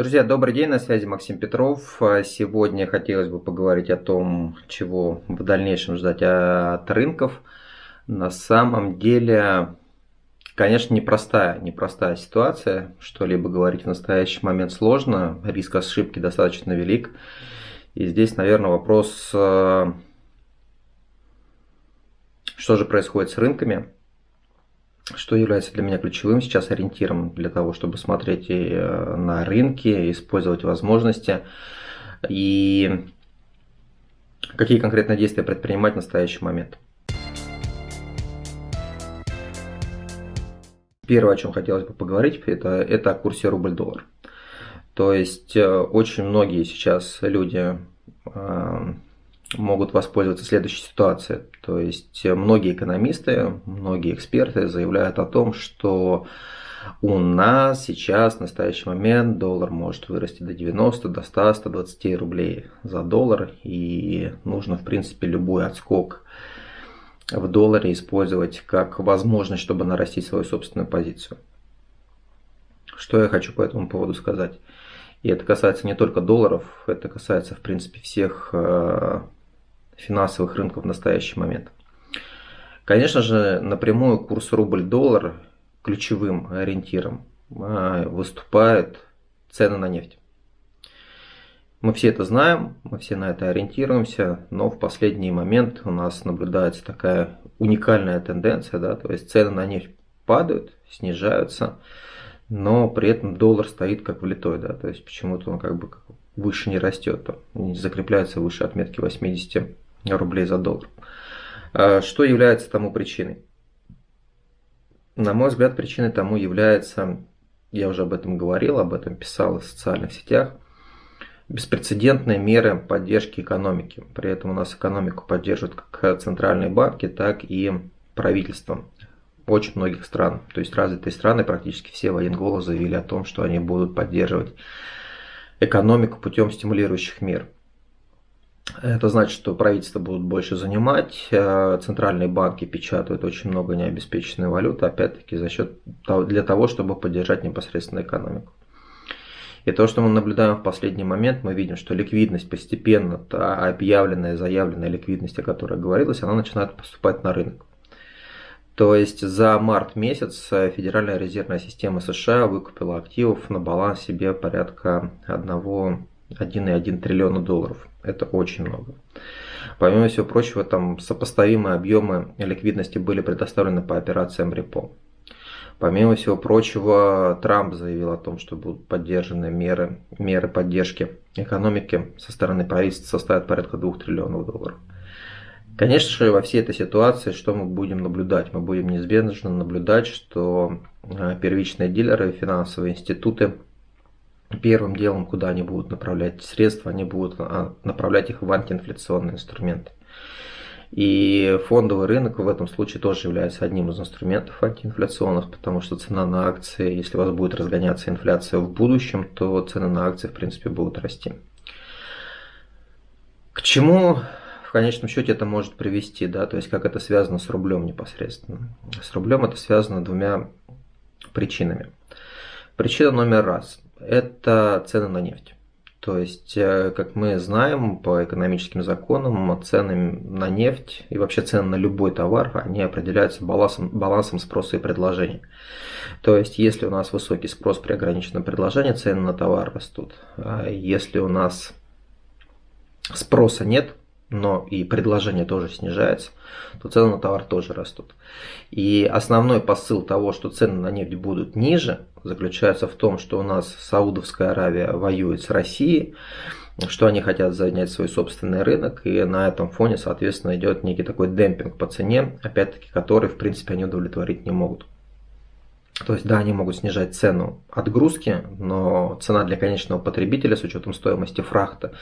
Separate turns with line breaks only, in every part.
Друзья, добрый день, на связи Максим Петров. Сегодня хотелось бы поговорить о том, чего в дальнейшем ждать от рынков. На самом деле, конечно, непростая, непростая ситуация. Что-либо говорить в настоящий момент сложно, риск ошибки достаточно велик. И здесь, наверное, вопрос, э, что же происходит с рынками что является для меня ключевым сейчас ориентиром для того, чтобы смотреть э, на рынки, использовать возможности и какие конкретные действия предпринимать в настоящий момент. Первое, о чем хотелось бы поговорить, это, это о курсе рубль-доллар. То есть э, очень многие сейчас люди э, могут воспользоваться следующей ситуацией. То есть э, многие экономисты, многие эксперты заявляют о том, что у нас сейчас, в настоящий момент, доллар может вырасти до 90, до 100, 120 рублей за доллар. И нужно, в принципе, любой отскок в долларе использовать как возможность, чтобы нарастить свою собственную позицию. Что я хочу по этому поводу сказать? И это касается не только долларов, это касается, в принципе, всех э, финансовых рынков в настоящий момент. Конечно же, напрямую курс рубль-доллар ключевым ориентиром а, выступают цены на нефть. Мы все это знаем, мы все на это ориентируемся, но в последний момент у нас наблюдается такая уникальная тенденция, да, то есть цены на нефть падают, снижаются, но при этом доллар стоит как влитой, да, то есть почему-то он как бы выше не растет, не закрепляется выше отметки 80 рублей за доллар. А что является тому причиной? На мой взгляд, причиной тому является, я уже об этом говорил, об этом писал в социальных сетях, беспрецедентные меры поддержки экономики. При этом у нас экономику поддерживают как центральные банки, так и правительство очень многих стран. То есть развитые страны, практически все военголы заявили о том, что они будут поддерживать экономику путем стимулирующих мер. Это значит, что правительство будут больше занимать, э, центральные банки печатают очень много необеспеченной валюты, опять-таки за счет для того, чтобы поддержать непосредственно экономику. И то, что мы наблюдаем в последний момент, мы видим, что ликвидность постепенно, та объявленная, заявленная ликвидность, о которой говорилось, она начинает поступать на рынок. То есть за март месяц Федеральная резервная система США выкупила активов на баланс себе порядка 1,1 триллиона долларов. Это очень много. Помимо всего прочего, там сопоставимые объемы ликвидности были предоставлены по операциям репо. Помимо всего прочего, Трамп заявил о том, что будут поддержаны меры, меры поддержки экономики со стороны правительства составят порядка 2 триллионов долларов. Конечно же, во всей этой ситуации что мы будем наблюдать? Мы будем неизбежно наблюдать, что э, первичные дилеры, финансовые институты первым делом, куда они будут направлять средства, они будут а, направлять их в антиинфляционные инструменты. И фондовый рынок в этом случае тоже является одним из инструментов антиинфляционных, потому что цена на акции, если у вас будет разгоняться инфляция в будущем, то цены на акции в принципе будут расти. К чему в конечном счете это может привести, да, то есть как это связано с рублем непосредственно. С рублем это связано двумя причинами. Причина номер раз – это цены на нефть. То есть, э, как мы знаем по экономическим законам, цены на нефть и вообще цены на любой товар, они определяются балансом, балансом спроса и предложения. То есть, если у нас высокий спрос при ограниченном предложении, цены на товар растут. А если у нас спроса нет, но и предложение тоже снижается, то цены на товар тоже растут. И основной посыл того, что цены на нефть будут ниже, заключается в том, что у нас Саудовская Аравия воюет с Россией, что они хотят занять свой собственный рынок, и на этом фоне, соответственно, идет некий такой демпинг по цене, опять-таки, который, в принципе, они удовлетворить не могут. То есть, да, они могут снижать цену отгрузки, но цена для конечного потребителя с учетом стоимости фрахта,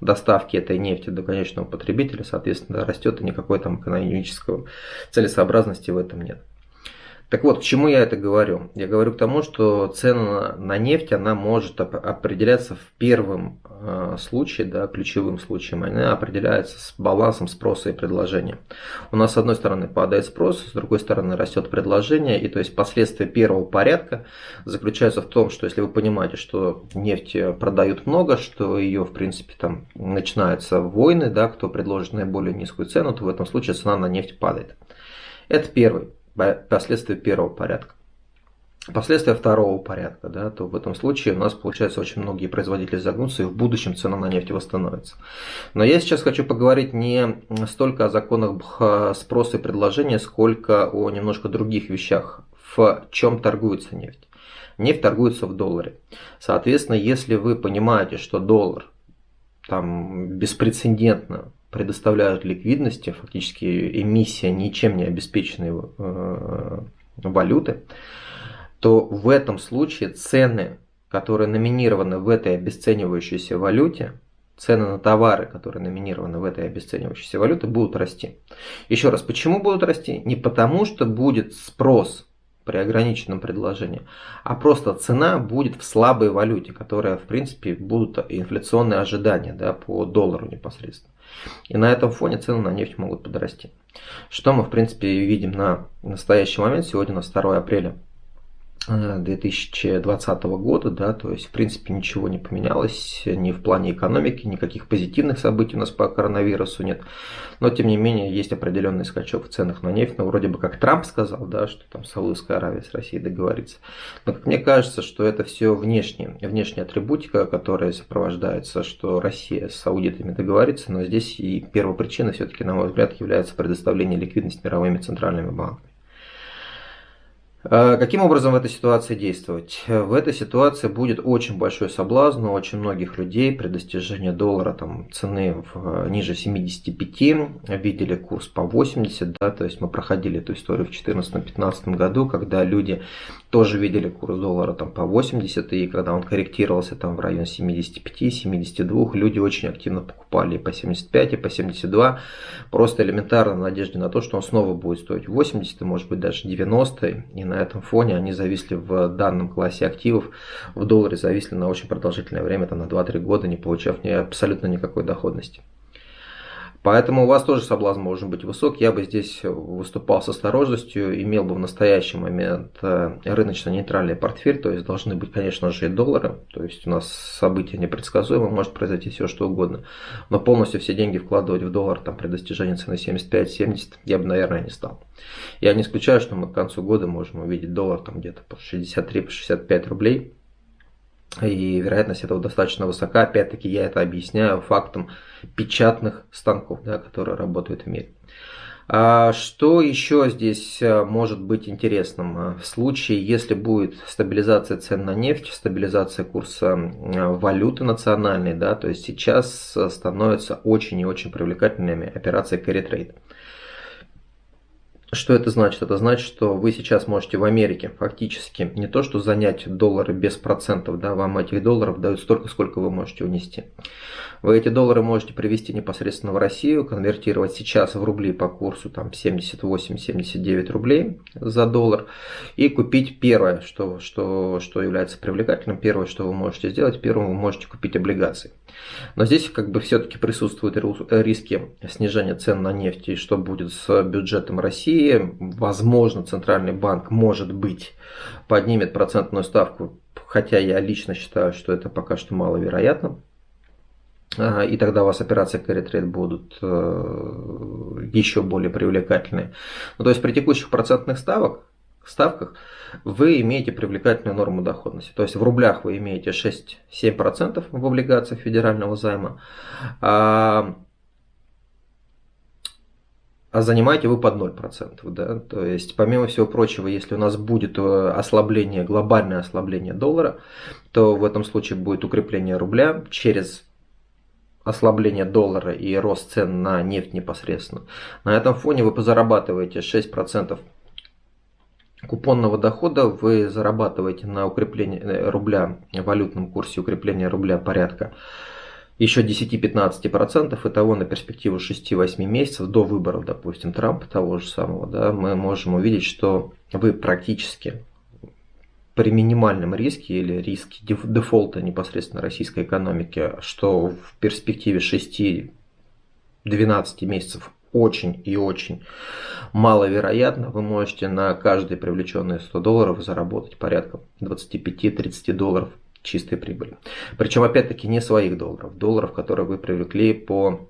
доставки этой нефти до конечного потребителя, соответственно, растет, и никакой там экономической целесообразности в этом нет. Так вот, к чему я это говорю? Я говорю к тому, что цена на нефть, она может определяться в первом э, случае, да, ключевым случаем, она определяется с балансом спроса и предложения. У нас с одной стороны падает спрос, с другой стороны растет предложение, и то есть последствия первого порядка заключаются в том, что если вы понимаете, что нефть продают много, что ее, в принципе, там начинаются войны, да, кто предложит наиболее низкую цену, то в этом случае цена на нефть падает. Это первый последствия первого порядка. Последствия второго порядка, да, то в этом случае у нас получается очень многие производители загнутся и в будущем цена на нефть восстановится. Но я сейчас хочу поговорить не столько о законах спроса и предложения, сколько о немножко других вещах, в чем торгуется нефть. Нефть торгуется в долларе. Соответственно, если вы понимаете, что доллар там беспрецедентно предоставляют ликвидности, фактически эмиссия ничем не обеспеченной э, валюты, то в этом случае цены, которые номинированы в этой обесценивающейся валюте, цены на товары, которые номинированы в этой обесценивающейся валюте, будут расти. Еще раз, почему будут расти? Не потому, что будет спрос при ограниченном предложении, а просто цена будет в слабой валюте, которая, в принципе, будут инфляционные ожидания да, по доллару непосредственно. И на этом фоне цены на нефть могут подрасти. Что мы, в принципе, видим на настоящий момент, сегодня у нас 2 апреля 2020 года, да, то есть в принципе ничего не поменялось ни в плане экономики, никаких позитивных событий у нас по коронавирусу нет, но тем не менее есть определенный скачок в ценах на нефть, но вроде бы как Трамп сказал, да, что там Саудовская Аравия с Россией договорится, но как мне кажется, что это все внешнее, внешняя атрибутика, которая сопровождается, что Россия с саудитами договорится, но здесь и первопричиной все-таки, на мой взгляд, является предоставление ликвидности мировыми центральными банками. А каким образом в этой ситуации действовать? В этой ситуации будет очень большой соблазн у очень многих людей при достижении доллара там, цены в, ниже 75, видели курс по 80, да, то есть мы проходили эту историю в 2014-2015 году, когда люди тоже видели курс доллара там, по 80, и когда он корректировался там, в район 75-72, люди очень активно покупали и по 75, и по 72, просто элементарно в надежде на то, что он снова будет стоить 80, может быть даже 90, и на этом фоне они зависли в данном классе активов, в долларе зависли на очень продолжительное время, там, на 2-3 года, не получав ни, абсолютно никакой доходности. Поэтому у вас тоже соблазн может быть высок. Я бы здесь выступал с осторожностью, имел бы в настоящий момент э, рыночно-нейтральный портфель, то есть должны быть, конечно же, и доллары. То есть у нас события непредсказуемы, может произойти все что угодно. Но полностью все деньги вкладывать в доллар там, при достижении цены 75-70 я бы, наверное, не стал. Я не исключаю, что мы к концу года можем увидеть доллар там где-то по 63-65 рублей. И вероятность этого достаточно высока. Опять-таки я это объясняю фактом печатных станков, да, которые работают в мире. А что еще здесь э, может быть интересным? А, в случае, если будет стабилизация цен на нефть, стабилизация курса валюты национальной, да, то есть сейчас э, становятся очень и очень привлекательными операции carry trade. Что это значит? Это значит, что вы сейчас можете в Америке фактически не то, что занять доллары без процентов, да, вам этих долларов дают столько, сколько вы можете унести. Вы эти доллары можете привести непосредственно в Россию, конвертировать сейчас в рубли по курсу там 78-79 рублей за доллар и купить первое, что, что, что является привлекательным, первое, что вы можете сделать, первым вы можете купить облигации. Но здесь как бы все-таки присутствуют риски снижения цен на нефть и что будет с бюджетом России. Возможно, Центральный банк, может быть, поднимет процентную ставку, хотя я лично считаю, что это пока что маловероятно. И тогда у вас операции carry trade будут э, еще более привлекательные. Ну, то есть при текущих процентных ставок, ставках вы имеете привлекательную норму доходности. То есть в рублях вы имеете 6-7% в облигациях федерального займа, а, занимаете вы под 0%. Да? То есть помимо всего прочего, если у нас будет э, ослабление, глобальное ослабление доллара, то в этом случае будет укрепление рубля через ослабление доллара и рост цен на нефть непосредственно. На этом фоне вы позарабатываете 6% купонного дохода вы зарабатываете на укреплении э, рубля, валютном курсе укрепления рубля порядка еще 10-15%, и того на перспективу 6-8 месяцев до выборов, допустим, Трампа того же самого, да, мы можем увидеть, что вы практически при минимальном риске или риске дефолта непосредственно российской экономики, что в перспективе 6-12 месяцев очень и очень маловероятно, вы можете на каждые привлеченные 100 долларов заработать порядка 25-30 долларов чистой прибыли. Причем, опять-таки, не своих долларов, долларов, которые вы привлекли по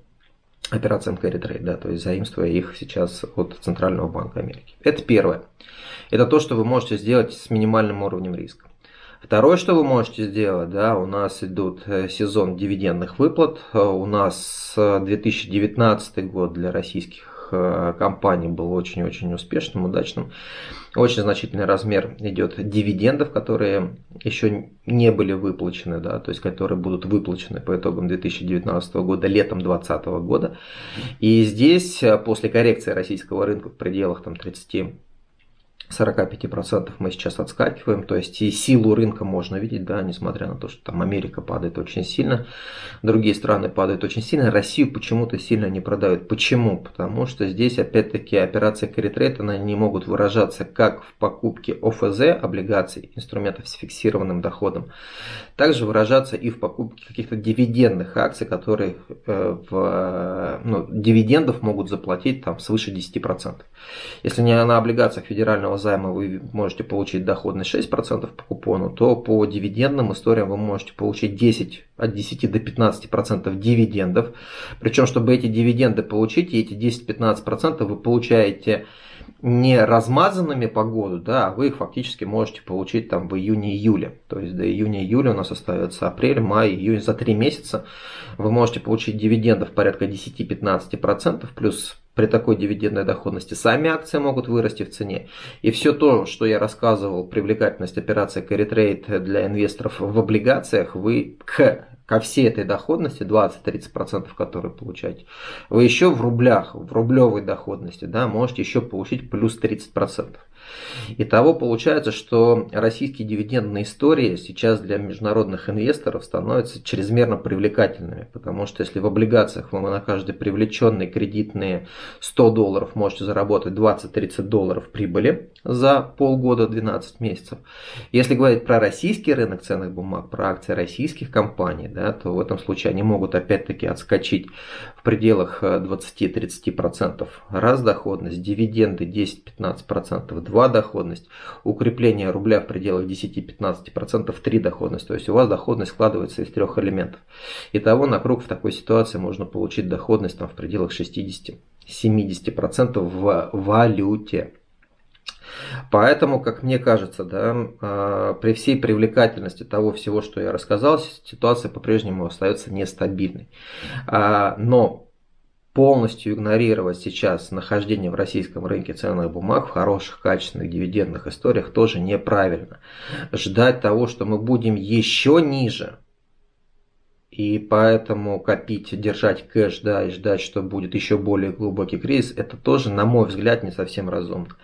операциям carry trade, да, то есть заимствуя их сейчас от Центрального банка Америки. Это первое. Это то, что вы можете сделать с минимальным уровнем риска. Второе, что вы можете сделать, да, у нас идут э, сезон дивидендных выплат. Э, у нас 2019 год для российских Э, компаний был очень-очень успешным, удачным. Очень значительный размер идет дивидендов, которые еще не были выплачены, да, то есть которые будут выплачены по итогам 2019 года, летом 2020 года. И здесь э, после коррекции российского рынка в пределах там, 30 45% мы сейчас отскакиваем, то есть и силу рынка можно видеть, да, несмотря на то, что там Америка падает очень сильно, другие страны падают очень сильно, Россию почему-то сильно не продают. Почему? Потому что здесь опять-таки trade, она не могут выражаться как в покупке ОФЗ, облигаций, инструментов с фиксированным доходом, также выражаться и в покупке каких-то дивидендных акций, которые э, в, ну, дивидендов могут заплатить там свыше 10%. Если не на облигациях федерального займа вы можете получить доходность 6% по купону, то по дивидендным историям вы можете получить 10, от 10 до 15% дивидендов. Причем, чтобы эти дивиденды получить, эти 10-15% вы получаете не размазанными по году, да, а вы их фактически можете получить там в июне-июле. То есть до июня-июля у нас остается апрель, май, июнь. За 3 месяца вы можете получить дивидендов порядка 10-15%, плюс при такой дивидендной доходности сами акции могут вырасти в цене. И все то, что я рассказывал, привлекательность операции carry trade для инвесторов в облигациях, вы к ко всей этой доходности, 20-30%, которые получаете, вы еще в рублях, в рублевой доходности, да, можете еще получить плюс 30%. Итого получается, что российские дивидендные истории сейчас для международных инвесторов становятся чрезмерно привлекательными, потому что если в облигациях вы на каждый привлеченный кредитные 100 долларов можете заработать 20-30 долларов прибыли за полгода, 12 месяцев. Если говорить про российский рынок ценных бумаг, про акции российских компаний, да, то в этом случае они могут опять-таки отскочить в пределах 20-30%. Раз доходность, дивиденды 10-15%, 2 2 доходность, укрепление рубля в пределах 10-15%, 3 доходность. То есть у вас доходность складывается из трех элементов. Итого на круг в такой ситуации можно получить доходность там, в пределах 60-70% в валюте. Поэтому, как мне кажется, да, а, при всей привлекательности того всего, что я рассказал, ситуация по-прежнему остается нестабильной. А, но полностью игнорировать сейчас нахождение в российском рынке ценных бумаг в хороших, качественных дивидендных историях тоже неправильно. Ждать того, что мы будем еще ниже, и поэтому копить, держать кэш, да, и ждать, что будет еще более глубокий кризис, это тоже, на мой взгляд, не совсем разумно.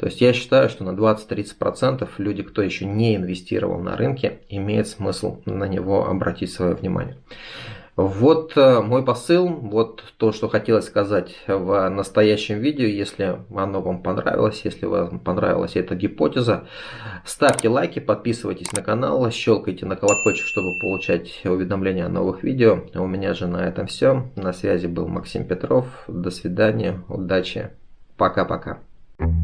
То есть я считаю, что на 20-30% люди, кто еще не инвестировал на рынке, имеет смысл на него обратить свое внимание. Вот э, мой посыл, вот то, что хотелось сказать в настоящем видео. Если оно вам понравилось, если вам понравилась эта гипотеза, ставьте лайки, подписывайтесь на канал, щелкайте на колокольчик, чтобы получать уведомления о новых видео. У меня же на этом все. На связи был Максим Петров. До свидания, удачи, пока-пока. Thank you.